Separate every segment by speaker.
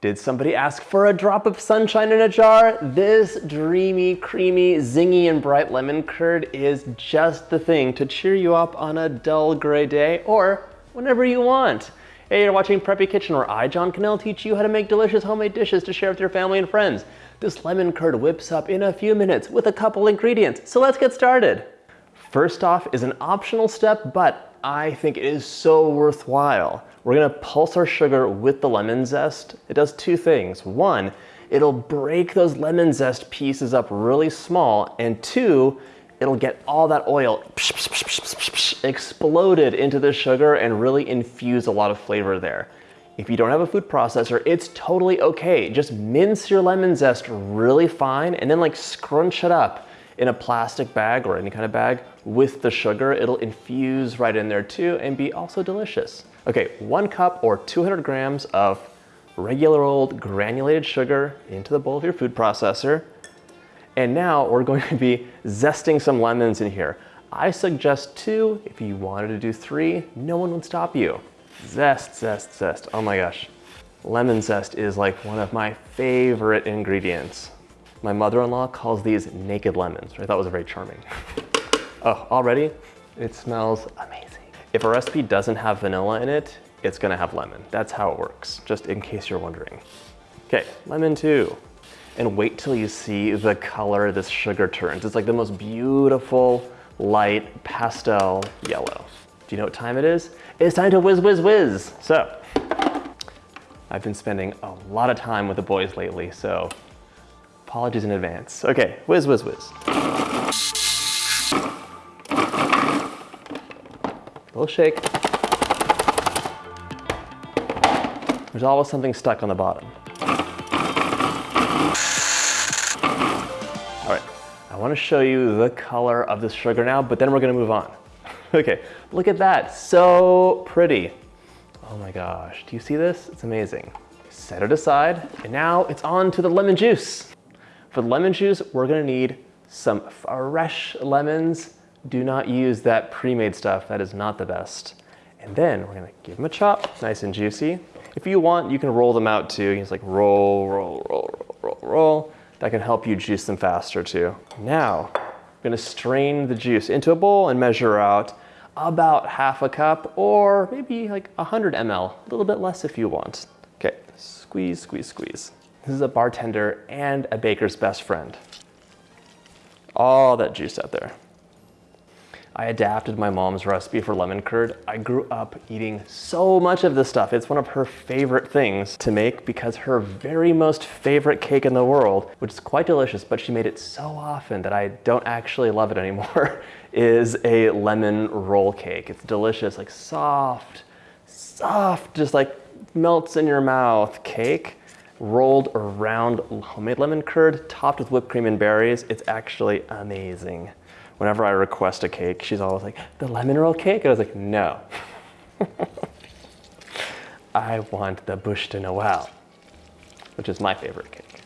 Speaker 1: Did somebody ask for a drop of sunshine in a jar? This dreamy, creamy, zingy, and bright lemon curd is just the thing to cheer you up on a dull gray day or whenever you want. Hey, you're watching Preppy Kitchen where I, John Kanell, teach you how to make delicious homemade dishes to share with your family and friends. This lemon curd whips up in a few minutes with a couple ingredients, so let's get started. First off is an optional step, but I think it is so worthwhile. We're gonna pulse our sugar with the lemon zest. It does two things. One, it'll break those lemon zest pieces up really small. And two, it'll get all that oil exploded into the sugar and really infuse a lot of flavor there. If you don't have a food processor, it's totally okay. Just mince your lemon zest really fine and then like scrunch it up in a plastic bag or any kind of bag with the sugar. It'll infuse right in there too and be also delicious. Okay, one cup or 200 grams of regular old granulated sugar into the bowl of your food processor. And now we're going to be zesting some lemons in here. I suggest two. If you wanted to do three, no one would stop you. Zest, zest, zest. Oh my gosh. Lemon zest is like one of my favorite ingredients. My mother-in-law calls these naked lemons, which I thought was very charming. oh, already it smells amazing. If a recipe doesn't have vanilla in it, it's gonna have lemon. That's how it works, just in case you're wondering. Okay, lemon two. And wait till you see the color this sugar turns. It's like the most beautiful, light pastel yellow. Do you know what time it is? It's time to whiz, whiz, whiz. So, I've been spending a lot of time with the boys lately, so apologies in advance. Okay, whiz, whiz, whiz. little shake. There's always something stuck on the bottom. All right, I wanna show you the color of this sugar now, but then we're gonna move on. okay, look at that, so pretty. Oh my gosh, do you see this? It's amazing. Set it aside, and now it's on to the lemon juice. For the lemon juice, we're gonna need some fresh lemons do not use that pre-made stuff. That is not the best. And then we're gonna give them a chop, nice and juicy. If you want, you can roll them out too. You just like roll, roll, roll, roll, roll, roll. That can help you juice them faster too. Now, I'm gonna strain the juice into a bowl and measure out about half a cup or maybe like 100 ml, a little bit less if you want. Okay, squeeze, squeeze, squeeze. This is a bartender and a baker's best friend. All that juice out there. I adapted my mom's recipe for lemon curd. I grew up eating so much of this stuff. It's one of her favorite things to make because her very most favorite cake in the world, which is quite delicious, but she made it so often that I don't actually love it anymore, is a lemon roll cake. It's delicious, like soft, soft, just like melts in your mouth cake rolled around homemade lemon curd, topped with whipped cream and berries. It's actually amazing whenever I request a cake, she's always like, the lemon roll cake? And I was like, no. I want the bûche de Noël, which is my favorite cake.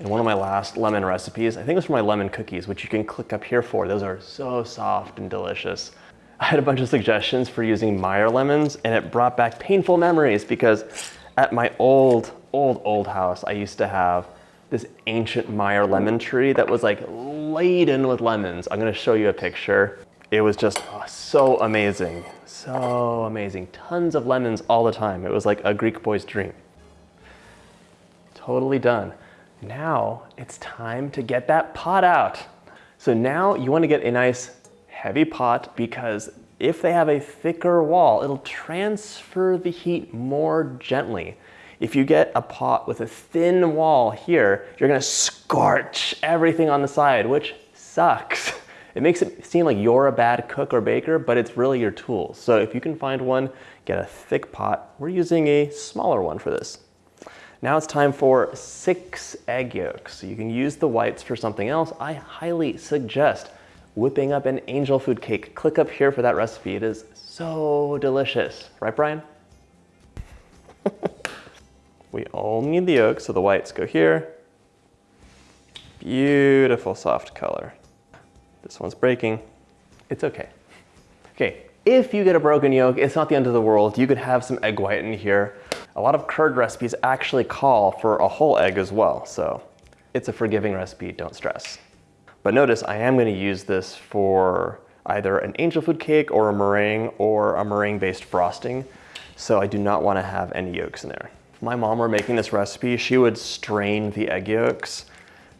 Speaker 1: And one of my last lemon recipes, I think it was for my lemon cookies, which you can click up here for. Those are so soft and delicious. I had a bunch of suggestions for using Meyer lemons and it brought back painful memories because at my old, old, old house, I used to have this ancient Meyer lemon tree that was like laden with lemons. I'm gonna show you a picture. It was just oh, so amazing, so amazing. Tons of lemons all the time. It was like a Greek boy's dream. Totally done. Now it's time to get that pot out. So now you wanna get a nice heavy pot because if they have a thicker wall, it'll transfer the heat more gently. If you get a pot with a thin wall here, you're gonna scorch everything on the side, which sucks. It makes it seem like you're a bad cook or baker, but it's really your tools. So if you can find one, get a thick pot. We're using a smaller one for this. Now it's time for six egg yolks. So you can use the whites for something else. I highly suggest whipping up an angel food cake. Click up here for that recipe. It is so delicious. Right, Brian? We only need the yolk, so the whites go here. Beautiful soft color. This one's breaking. It's okay. Okay, if you get a broken yolk, it's not the end of the world. You could have some egg white in here. A lot of curd recipes actually call for a whole egg as well, so it's a forgiving recipe, don't stress. But notice I am gonna use this for either an angel food cake or a meringue or a meringue based frosting. So I do not wanna have any yolks in there. My mom were making this recipe, she would strain the egg yolks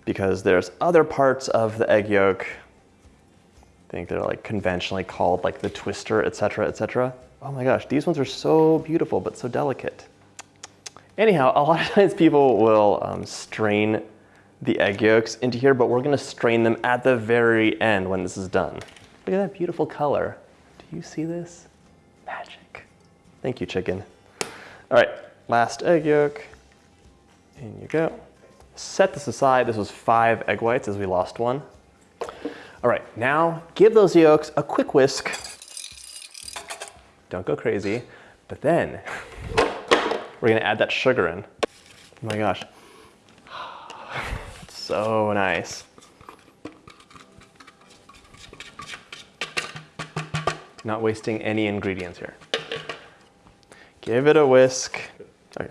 Speaker 1: because there's other parts of the egg yolk, I think they're like conventionally called like the twister, etc., etc. Oh my gosh, these ones are so beautiful, but so delicate. Anyhow, a lot of times people will um, strain the egg yolks into here, but we're gonna strain them at the very end when this is done. Look at that beautiful color. Do you see this? Magic. Thank you, chicken. All right, last egg yolk. In you go. Set this aside. This was five egg whites as we lost one. All right, now give those yolks a quick whisk. Don't go crazy. But then we're gonna add that sugar in. Oh my gosh. So nice. Not wasting any ingredients here. Give it a whisk. Okay.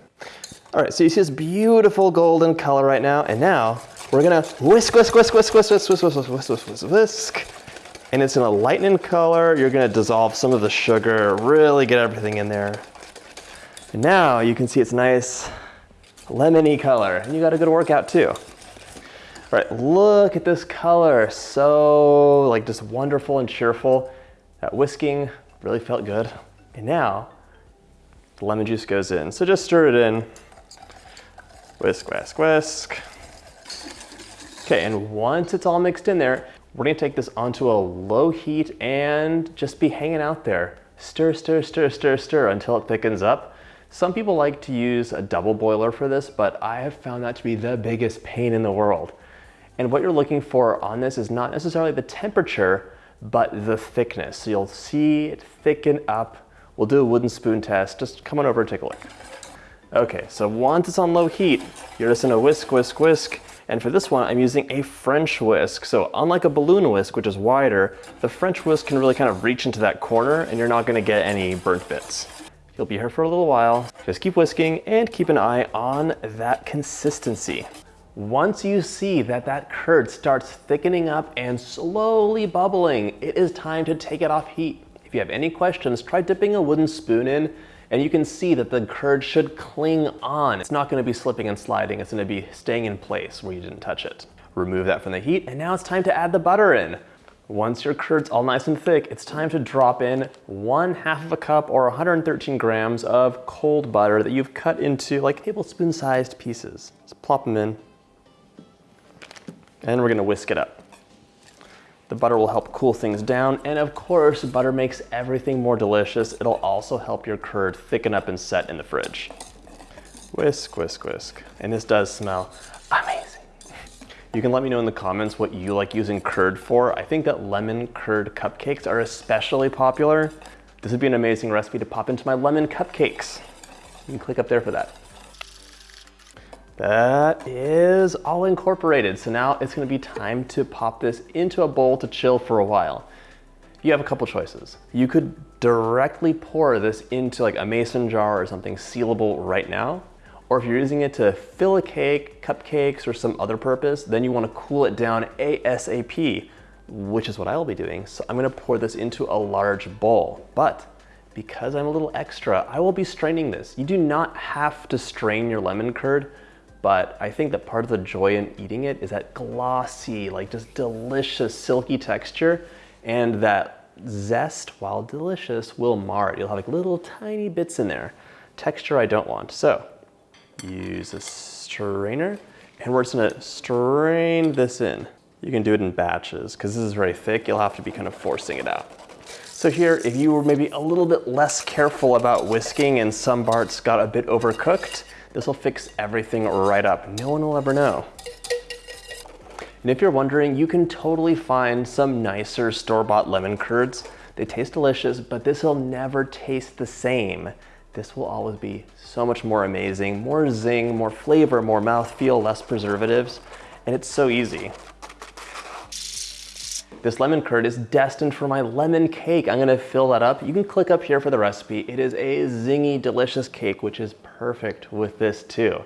Speaker 1: All right, so you see this beautiful golden color right now, and now we're gonna whisk, whisk, whisk, whisk, whisk, whisk, whisk, whisk, whisk, whisk, whisk, whisk, whisk. And it's gonna lighten in color. You're gonna dissolve some of the sugar, really get everything in there. And now you can see it's nice lemony color, and you got a good workout too. All right, look at this color. So like just wonderful and cheerful. That whisking really felt good. And now the lemon juice goes in. So just stir it in. Whisk, whisk, whisk. Okay, and once it's all mixed in there, we're gonna take this onto a low heat and just be hanging out there. Stir, stir, stir, stir, stir until it thickens up. Some people like to use a double boiler for this, but I have found that to be the biggest pain in the world. And what you're looking for on this is not necessarily the temperature, but the thickness. So you'll see it thicken up. We'll do a wooden spoon test. Just come on over and take a look. Okay, so once it's on low heat, you're just gonna whisk, whisk, whisk. And for this one, I'm using a French whisk. So unlike a balloon whisk, which is wider, the French whisk can really kind of reach into that corner and you're not gonna get any burnt bits. You'll be here for a little while. Just keep whisking and keep an eye on that consistency. Once you see that that curd starts thickening up and slowly bubbling, it is time to take it off heat. If you have any questions, try dipping a wooden spoon in and you can see that the curd should cling on. It's not gonna be slipping and sliding, it's gonna be staying in place where you didn't touch it. Remove that from the heat, and now it's time to add the butter in. Once your curd's all nice and thick, it's time to drop in one half of a cup or 113 grams of cold butter that you've cut into like tablespoon sized pieces. Just plop them in and we're gonna whisk it up. The butter will help cool things down, and of course, butter makes everything more delicious. It'll also help your curd thicken up and set in the fridge. Whisk, whisk, whisk. And this does smell amazing. You can let me know in the comments what you like using curd for. I think that lemon curd cupcakes are especially popular. This would be an amazing recipe to pop into my lemon cupcakes. You can click up there for that. That is all incorporated. So now it's gonna be time to pop this into a bowl to chill for a while. You have a couple choices. You could directly pour this into like a mason jar or something sealable right now. Or if you're using it to fill a cake, cupcakes, or some other purpose, then you wanna cool it down ASAP, which is what I will be doing. So I'm gonna pour this into a large bowl. But because I'm a little extra, I will be straining this. You do not have to strain your lemon curd but I think that part of the joy in eating it is that glossy, like just delicious, silky texture, and that zest, while delicious, will mar it. You'll have like little tiny bits in there. Texture I don't want. So use a strainer, and we're just gonna strain this in. You can do it in batches, because this is very thick, you'll have to be kind of forcing it out. So here, if you were maybe a little bit less careful about whisking and some parts got a bit overcooked, this will fix everything right up. No one will ever know. And if you're wondering, you can totally find some nicer store-bought lemon curds. They taste delicious, but this will never taste the same. This will always be so much more amazing, more zing, more flavor, more mouthfeel, less preservatives, and it's so easy. This lemon curd is destined for my lemon cake. I'm gonna fill that up. You can click up here for the recipe. It is a zingy, delicious cake, which is perfect with this too.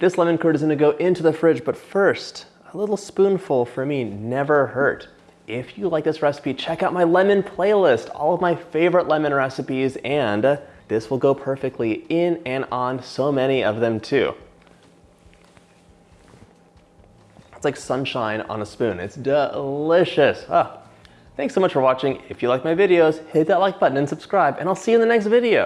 Speaker 1: This lemon curd is gonna go into the fridge, but first, a little spoonful for me never hurt. If you like this recipe, check out my lemon playlist, all of my favorite lemon recipes, and this will go perfectly in and on so many of them too. It's like sunshine on a spoon. It's delicious. Ah. Thanks so much for watching. If you like my videos, hit that like button and subscribe, and I'll see you in the next video.